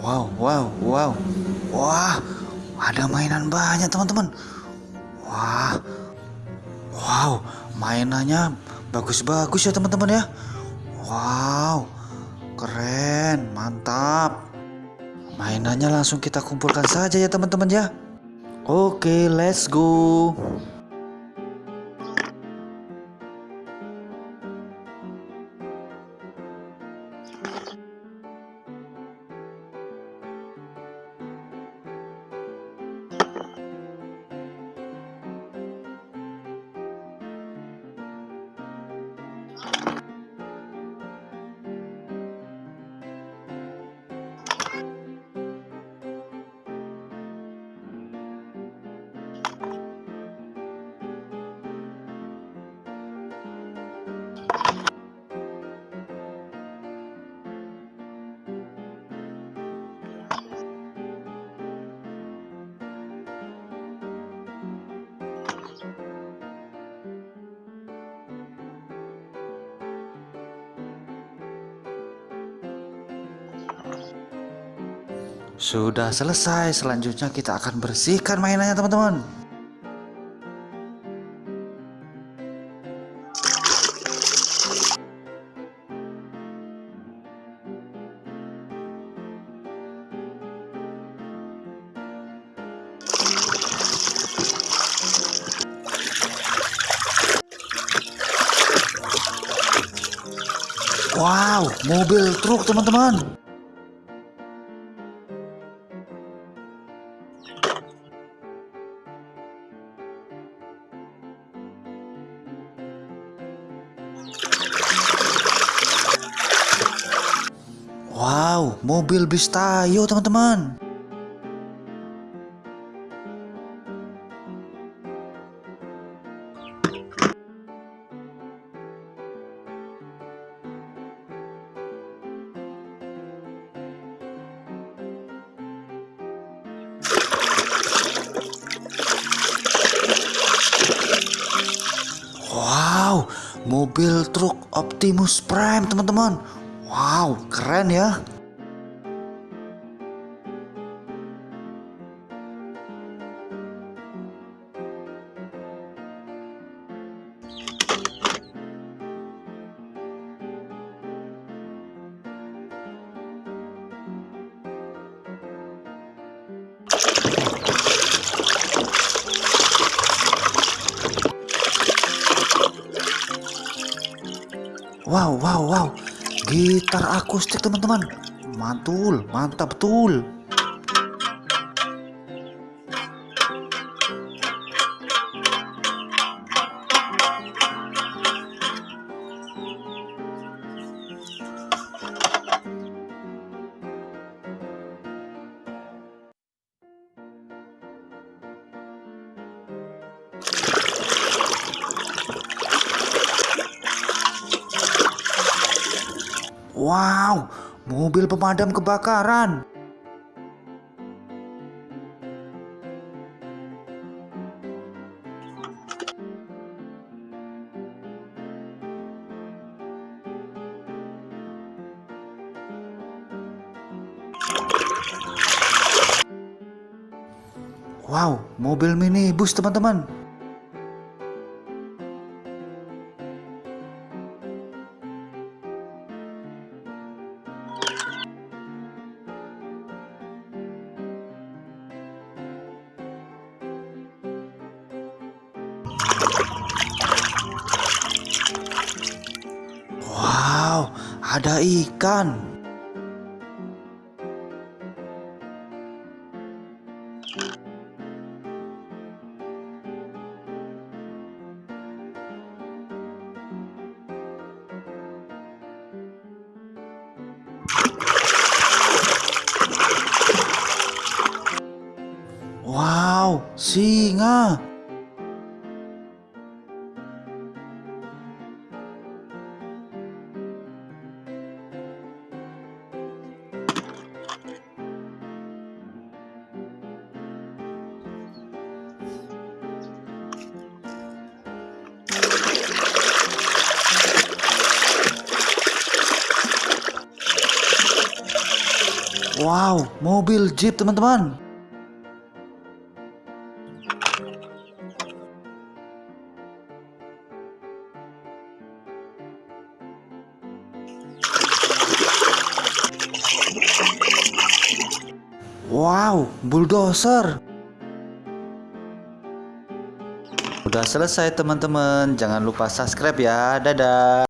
Wow, wow, wow. Wah, ada mainan banyak teman-teman. Wah, wow, mainannya bagus-bagus ya teman-teman ya. Wow, keren, mantap. Mainannya langsung kita kumpulkan saja ya teman-teman ya. Oke, let's go. Sudah selesai, selanjutnya kita akan bersihkan mainannya teman-teman. Wow, mobil truk teman-teman. Wow, mobil bis tayo teman-teman. Wow, mobil truk Optimus Prime teman-teman. Wow, keren ya. Wow, wow, wow. Gitar akustik teman-teman. Mantul, mantap betul. Wow, mobil pemadam kebakaran. Wow, mobil minibus teman-teman. Ada ikan. Wow, singa. Wow, mobil jeep teman-teman. Wow, bulldozer. Udah selesai teman-teman. Jangan lupa subscribe ya. Dadah.